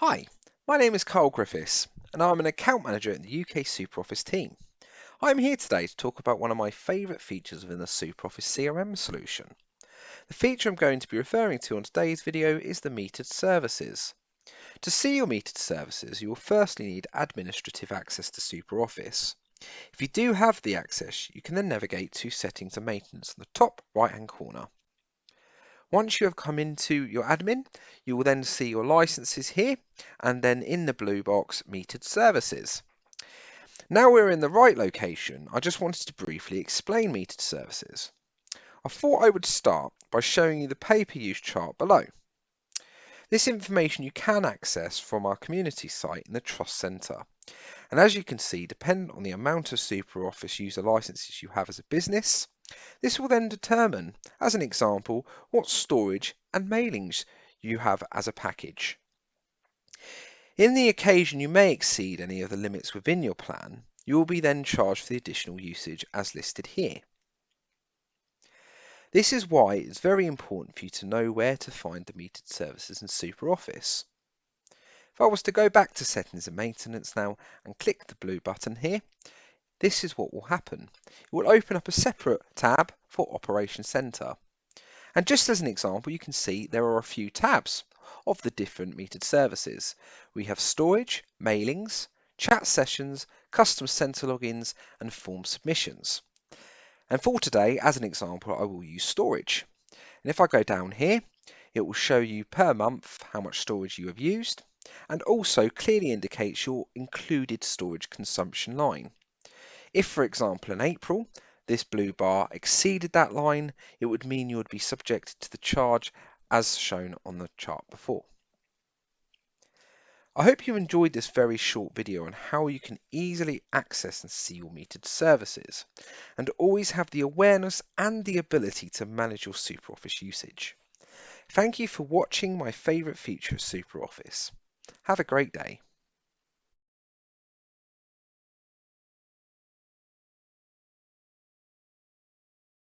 Hi, my name is Carl Griffiths and I'm an account manager in the UK SuperOffice team. I'm here today to talk about one of my favourite features within the SuperOffice CRM solution. The feature I'm going to be referring to on today's video is the metered services. To see your metered services, you will firstly need administrative access to SuperOffice. If you do have the access, you can then navigate to Settings and Maintenance in the top right hand corner. Once you have come into your admin, you will then see your licenses here and then in the blue box, metered services. Now we're in the right location, I just wanted to briefly explain metered services. I thought I would start by showing you the pay-per-use chart below. This information you can access from our community site in the Trust Centre. And as you can see, depending on the amount of SuperOffice user licenses you have as a business, this will then determine, as an example, what storage and mailings you have as a package. In the occasion you may exceed any of the limits within your plan, you will be then charged for the additional usage as listed here. This is why it's very important for you to know where to find the metered services in SuperOffice. If I was to go back to settings and maintenance now and click the blue button here, this is what will happen. It will open up a separate tab for Operation Center. And just as an example, you can see there are a few tabs of the different metered services. We have storage, mailings, chat sessions, customer center logins, and form submissions. And for today, as an example, I will use storage. And if I go down here, it will show you per month how much storage you have used and also clearly indicates your included storage consumption line. If, for example, in April, this blue bar exceeded that line, it would mean you would be subjected to the charge as shown on the chart before. I hope you enjoyed this very short video on how you can easily access and see your metered services and always have the awareness and the ability to manage your SuperOffice usage. Thank you for watching my favourite feature of SuperOffice. Have a great day.